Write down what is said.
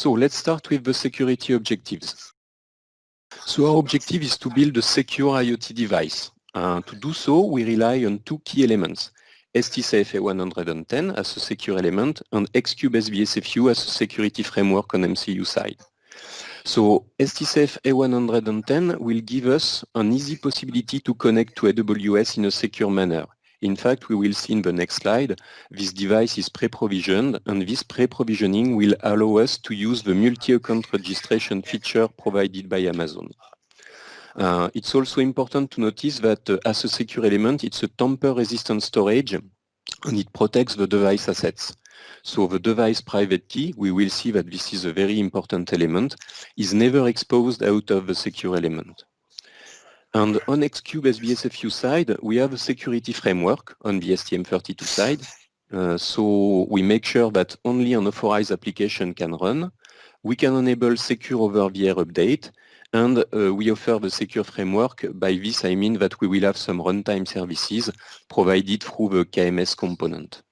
So let's start with the security objectives. So our objective is to build a secure IoT device. Uh, to do so, we rely on two key elements. STSAFE A110 as a secure element and Xcube SBSFU as a security framework on MCU side. So STSAFE A110 will give us an easy possibility to connect to AWS in a secure manner. In fact, we will see in the next slide, this device is pre-provisioned and this pre-provisioning will allow us to use the multi-account registration feature provided by Amazon. Uh, it's also important to notice that uh, as a secure element, it's a tamper-resistant storage and it protects the device assets. So the device private key, we will see that this is a very important element, is never exposed out of the secure element. And on Xcube SBSFU side, we have a security framework on the STM32 side. Uh, so we make sure that only an authorized application can run. We can enable secure over-the-air update, and uh, we offer the secure framework. By this, I mean that we will have some runtime services provided through the KMS component.